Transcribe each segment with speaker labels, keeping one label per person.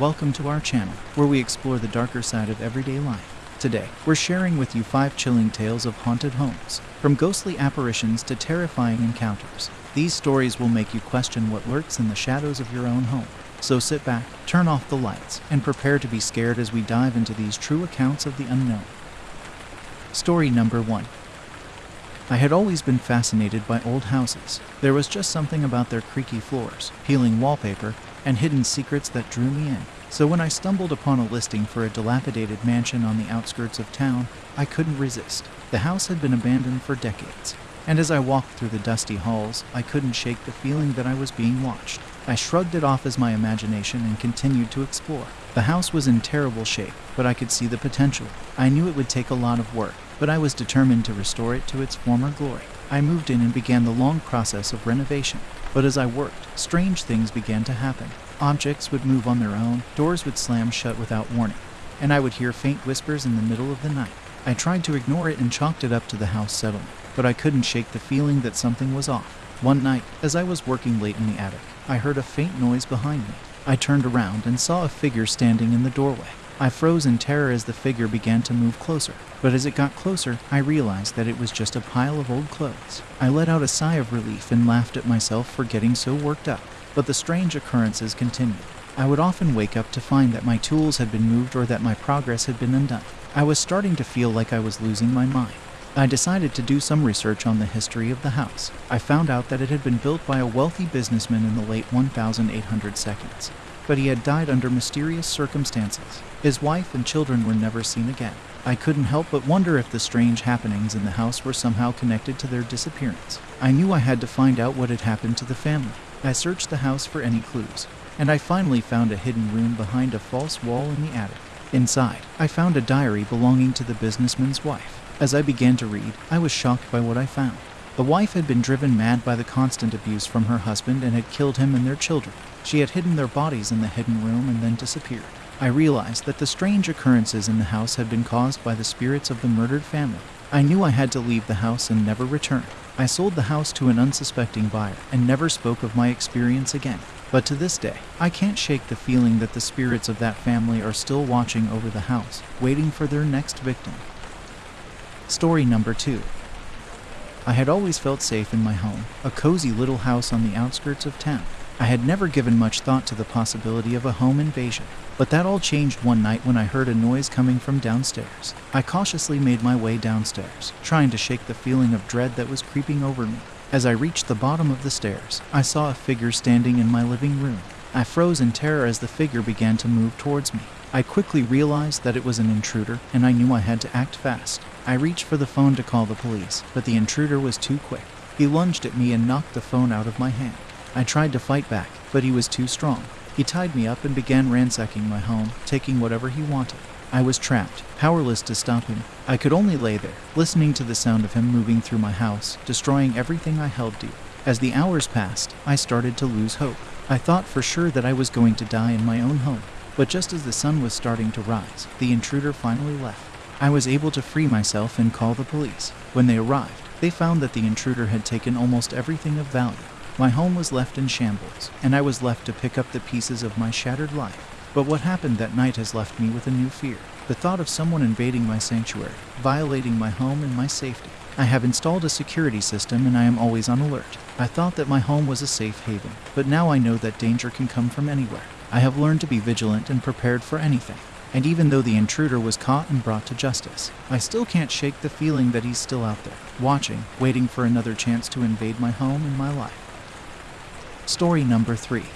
Speaker 1: Welcome to our channel, where we explore the darker side of everyday life. Today, we're sharing with you five chilling tales of haunted homes, from ghostly apparitions to terrifying encounters. These stories will make you question what lurks in the shadows of your own home. So sit back, turn off the lights, and prepare to be scared as we dive into these true accounts of the unknown. Story number one. I had always been fascinated by old houses. There was just something about their creaky floors, peeling wallpaper, and hidden secrets that drew me in. So when I stumbled upon a listing for a dilapidated mansion on the outskirts of town, I couldn't resist. The house had been abandoned for decades, and as I walked through the dusty halls, I couldn't shake the feeling that I was being watched. I shrugged it off as my imagination and continued to explore. The house was in terrible shape, but I could see the potential. I knew it would take a lot of work, but I was determined to restore it to its former glory. I moved in and began the long process of renovation. But as I worked, strange things began to happen. Objects would move on their own, doors would slam shut without warning, and I would hear faint whispers in the middle of the night. I tried to ignore it and chalked it up to the house settlement, but I couldn't shake the feeling that something was off. One night, as I was working late in the attic, I heard a faint noise behind me. I turned around and saw a figure standing in the doorway. I froze in terror as the figure began to move closer, but as it got closer, I realized that it was just a pile of old clothes. I let out a sigh of relief and laughed at myself for getting so worked up. But the strange occurrences continued. I would often wake up to find that my tools had been moved or that my progress had been undone. I was starting to feel like I was losing my mind. I decided to do some research on the history of the house. I found out that it had been built by a wealthy businessman in the late 1800 seconds, but he had died under mysterious circumstances. His wife and children were never seen again. I couldn't help but wonder if the strange happenings in the house were somehow connected to their disappearance. I knew I had to find out what had happened to the family. I searched the house for any clues, and I finally found a hidden room behind a false wall in the attic. Inside, I found a diary belonging to the businessman's wife. As I began to read, I was shocked by what I found. The wife had been driven mad by the constant abuse from her husband and had killed him and their children. She had hidden their bodies in the hidden room and then disappeared. I realized that the strange occurrences in the house had been caused by the spirits of the murdered family. I knew I had to leave the house and never return. I sold the house to an unsuspecting buyer and never spoke of my experience again. But to this day, I can't shake the feeling that the spirits of that family are still watching over the house, waiting for their next victim. Story number two. I had always felt safe in my home, a cozy little house on the outskirts of town. I had never given much thought to the possibility of a home invasion, but that all changed one night when I heard a noise coming from downstairs. I cautiously made my way downstairs, trying to shake the feeling of dread that was creeping over me. As I reached the bottom of the stairs, I saw a figure standing in my living room. I froze in terror as the figure began to move towards me. I quickly realized that it was an intruder, and I knew I had to act fast. I reached for the phone to call the police, but the intruder was too quick. He lunged at me and knocked the phone out of my hand. I tried to fight back, but he was too strong. He tied me up and began ransacking my home, taking whatever he wanted. I was trapped, powerless to stop him. I could only lay there, listening to the sound of him moving through my house, destroying everything I held dear. As the hours passed, I started to lose hope. I thought for sure that I was going to die in my own home. But just as the sun was starting to rise, the intruder finally left. I was able to free myself and call the police. When they arrived, they found that the intruder had taken almost everything of value. My home was left in shambles, and I was left to pick up the pieces of my shattered life. But what happened that night has left me with a new fear. The thought of someone invading my sanctuary, violating my home and my safety. I have installed a security system and I am always on alert. I thought that my home was a safe haven, but now I know that danger can come from anywhere. I have learned to be vigilant and prepared for anything. And even though the intruder was caught and brought to justice, I still can't shake the feeling that he's still out there, watching, waiting for another chance to invade my home and my life. Story number three.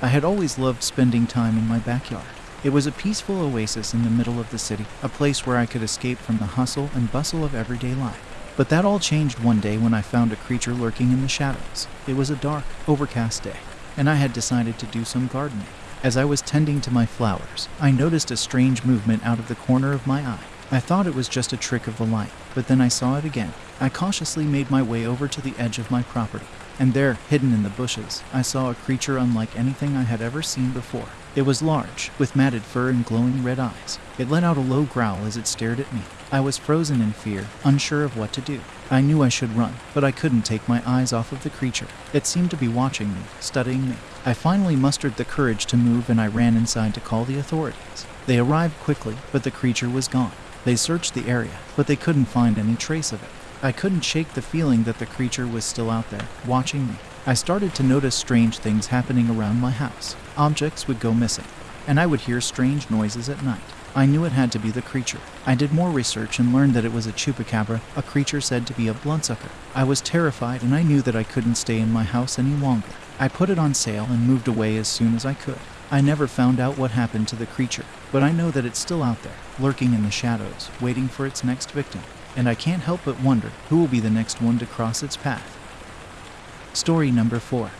Speaker 1: I had always loved spending time in my backyard. It was a peaceful oasis in the middle of the city, a place where I could escape from the hustle and bustle of everyday life. But that all changed one day when I found a creature lurking in the shadows. It was a dark, overcast day, and I had decided to do some gardening. As I was tending to my flowers, I noticed a strange movement out of the corner of my eye. I thought it was just a trick of the light, but then I saw it again. I cautiously made my way over to the edge of my property, and there, hidden in the bushes, I saw a creature unlike anything I had ever seen before. It was large, with matted fur and glowing red eyes. It let out a low growl as it stared at me. I was frozen in fear, unsure of what to do. I knew I should run, but I couldn't take my eyes off of the creature. It seemed to be watching me, studying me. I finally mustered the courage to move and I ran inside to call the authorities. They arrived quickly, but the creature was gone. They searched the area, but they couldn't find any trace of it. I couldn't shake the feeling that the creature was still out there, watching me. I started to notice strange things happening around my house. Objects would go missing, and I would hear strange noises at night. I knew it had to be the creature. I did more research and learned that it was a chupacabra, a creature said to be a bloodsucker. I was terrified and I knew that I couldn't stay in my house any longer. I put it on sale and moved away as soon as I could. I never found out what happened to the creature, but I know that it's still out there, lurking in the shadows, waiting for its next victim. And I can't help but wonder who will be the next one to cross its path. Story number 4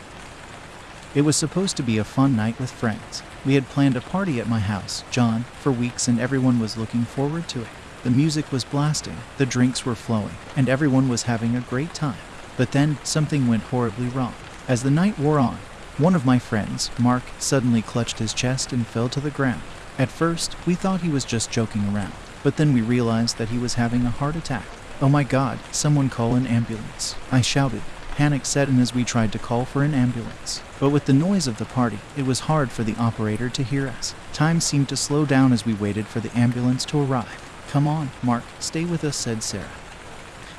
Speaker 1: It was supposed to be a fun night with friends. We had planned a party at my house, John, for weeks and everyone was looking forward to it. The music was blasting, the drinks were flowing, and everyone was having a great time. But then something went horribly wrong. As the night wore on, one of my friends, Mark, suddenly clutched his chest and fell to the ground. At first, we thought he was just joking around, but then we realized that he was having a heart attack. Oh my god, someone call an ambulance. I shouted, Panic set in as we tried to call for an ambulance. But with the noise of the party, it was hard for the operator to hear us. Time seemed to slow down as we waited for the ambulance to arrive. Come on, Mark, stay with us, said Sarah,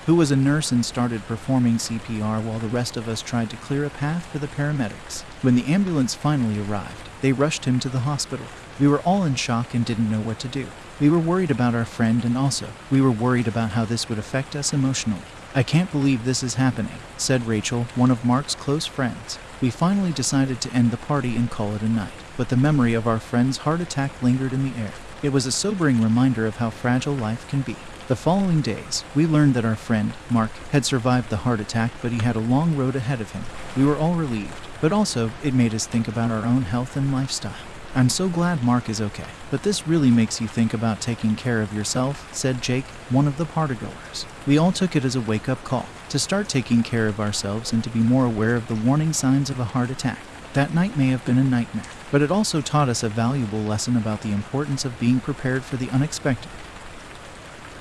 Speaker 1: who was a nurse and started performing CPR while the rest of us tried to clear a path for the paramedics. When the ambulance finally arrived, they rushed him to the hospital. We were all in shock and didn't know what to do. We were worried about our friend and also, we were worried about how this would affect us emotionally. I can't believe this is happening, said Rachel, one of Mark's close friends. We finally decided to end the party and call it a night, but the memory of our friend's heart attack lingered in the air. It was a sobering reminder of how fragile life can be. The following days, we learned that our friend, Mark, had survived the heart attack, but he had a long road ahead of him. We were all relieved, but also it made us think about our own health and lifestyle. I'm so glad Mark is okay, but this really makes you think about taking care of yourself, said Jake, one of the partygoers. We all took it as a wake up call to start taking care of ourselves and to be more aware of the warning signs of a heart attack. That night may have been a nightmare, but it also taught us a valuable lesson about the importance of being prepared for the unexpected.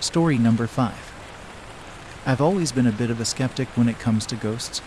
Speaker 1: Story number 5 I've always been a bit of a skeptic when it comes to ghosts,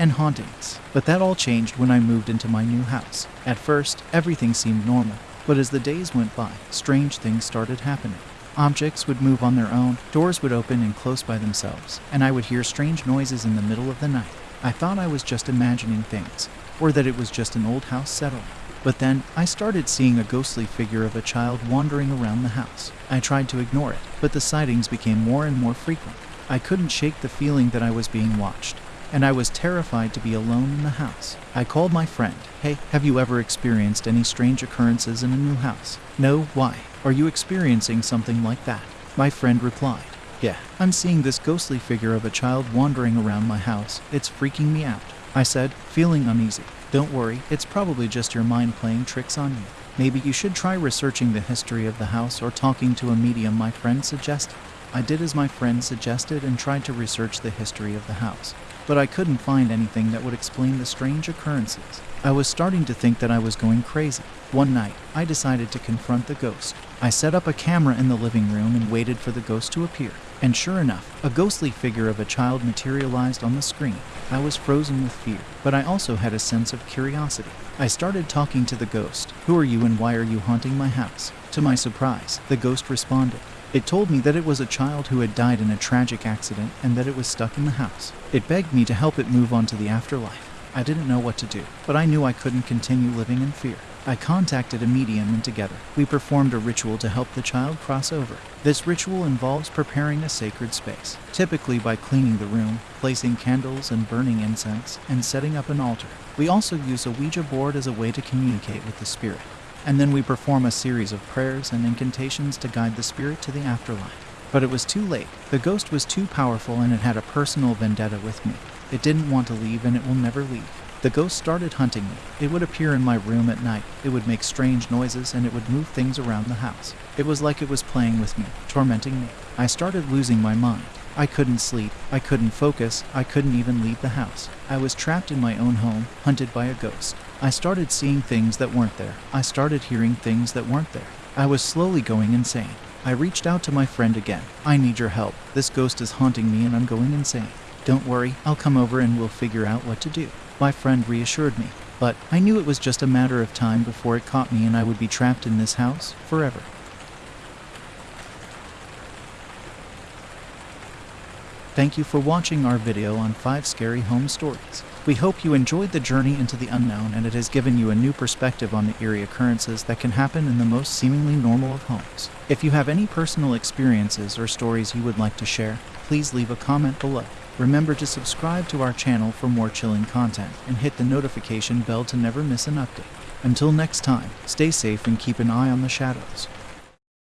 Speaker 1: and hauntings. But that all changed when I moved into my new house. At first, everything seemed normal, but as the days went by, strange things started happening. Objects would move on their own, doors would open and close by themselves, and I would hear strange noises in the middle of the night. I thought I was just imagining things, or that it was just an old house settling. But then I started seeing a ghostly figure of a child wandering around the house. I tried to ignore it, but the sightings became more and more frequent. I couldn't shake the feeling that I was being watched and I was terrified to be alone in the house. I called my friend. Hey, have you ever experienced any strange occurrences in a new house? No, why? Are you experiencing something like that? My friend replied. Yeah, I'm seeing this ghostly figure of a child wandering around my house. It's freaking me out. I said, feeling uneasy. Don't worry, it's probably just your mind playing tricks on you. Maybe you should try researching the history of the house or talking to a medium, my friend suggested. I did as my friend suggested and tried to research the history of the house but I couldn't find anything that would explain the strange occurrences. I was starting to think that I was going crazy. One night, I decided to confront the ghost. I set up a camera in the living room and waited for the ghost to appear. And sure enough, a ghostly figure of a child materialized on the screen. I was frozen with fear, but I also had a sense of curiosity. I started talking to the ghost. Who are you and why are you haunting my house? To my surprise, the ghost responded. It told me that it was a child who had died in a tragic accident and that it was stuck in the house. It begged me to help it move on to the afterlife. I didn't know what to do, but I knew I couldn't continue living in fear. I contacted a medium and together, we performed a ritual to help the child cross over. This ritual involves preparing a sacred space, typically by cleaning the room, placing candles and burning incense, and setting up an altar. We also use a Ouija board as a way to communicate with the spirit and then we perform a series of prayers and incantations to guide the spirit to the afterlife. But it was too late. The ghost was too powerful and it had a personal vendetta with me. It didn't want to leave and it will never leave. The ghost started hunting me. It would appear in my room at night. It would make strange noises and it would move things around the house. It was like it was playing with me, tormenting me. I started losing my mind. I couldn't sleep, I couldn't focus, I couldn't even leave the house. I was trapped in my own home, hunted by a ghost. I started seeing things that weren't there. I started hearing things that weren't there. I was slowly going insane. I reached out to my friend again. I need your help. This ghost is haunting me and I'm going insane. Don't worry, I'll come over and we'll figure out what to do. My friend reassured me, but I knew it was just a matter of time before it caught me and I would be trapped in this house forever. Thank you for watching our video on 5 scary home stories. We hope you enjoyed the journey into the unknown and it has given you a new perspective on the eerie occurrences that can happen in the most seemingly normal of homes. If you have any personal experiences or stories you would like to share, please leave a comment below. Remember to subscribe to our channel for more chilling content and hit the notification bell to never miss an update. Until next time, stay safe and keep an eye on the shadows.